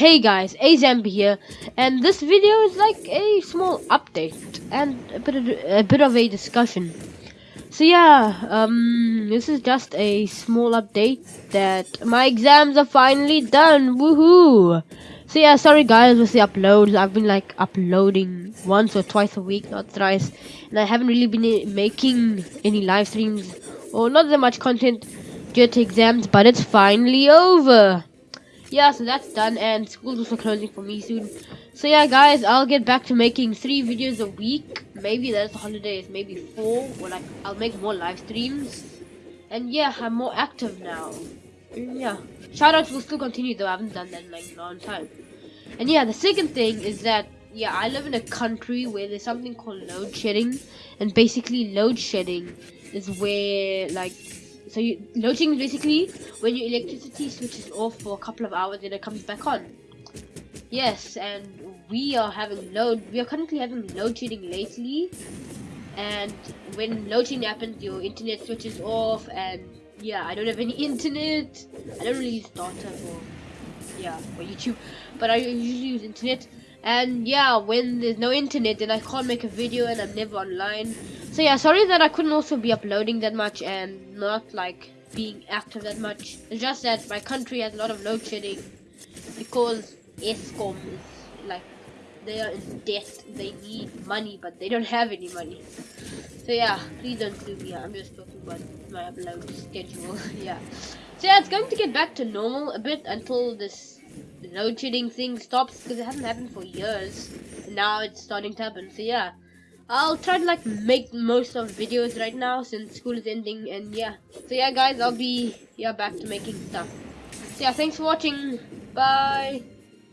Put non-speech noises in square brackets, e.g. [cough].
Hey guys, Azambi here, and this video is like a small update and a bit of a bit of a discussion. So yeah, um, this is just a small update that my exams are finally done. Woohoo! So yeah, sorry guys with the uploads. I've been like uploading once or twice a week, not thrice, and I haven't really been making any live streams or not that much content due to exams. But it's finally over yeah, so that's done, and school's also closing for me soon. So yeah, guys, I'll get back to making three videos a week. Maybe that's holidays, maybe four, or like I'll make more live streams. And yeah, I'm more active now. Yeah, shoutouts will still continue though. I haven't done that in like a long time. And yeah, the second thing is that yeah, I live in a country where there's something called load shedding, and basically load shedding is where like so you, loading is basically when your electricity switches off for a couple of hours and it comes back on. Yes, and we are having load. We are currently having load shedding lately, and when load shedding happens, your internet switches off, and yeah, I don't have any [laughs] internet. I don't really use data for yeah for YouTube, but I usually use internet. And yeah, when there's no internet, then I can't make a video, and I'm never online. So yeah, sorry that I couldn't also be uploading that much and not like being active that much. It's just that my country has a lot of load shedding because Eskom is like they are in debt. They need money, but they don't have any money. So yeah, please don't sue me. I'm just talking about my upload schedule. [laughs] yeah. So yeah, it's going to get back to normal a bit until this load shedding thing stops because it hasn't happened for years. And now it's starting to happen. So yeah. I'll try to like make most of videos right now since school is ending and yeah. So yeah guys, I'll be yeah back to making stuff. So yeah, thanks for watching. Bye.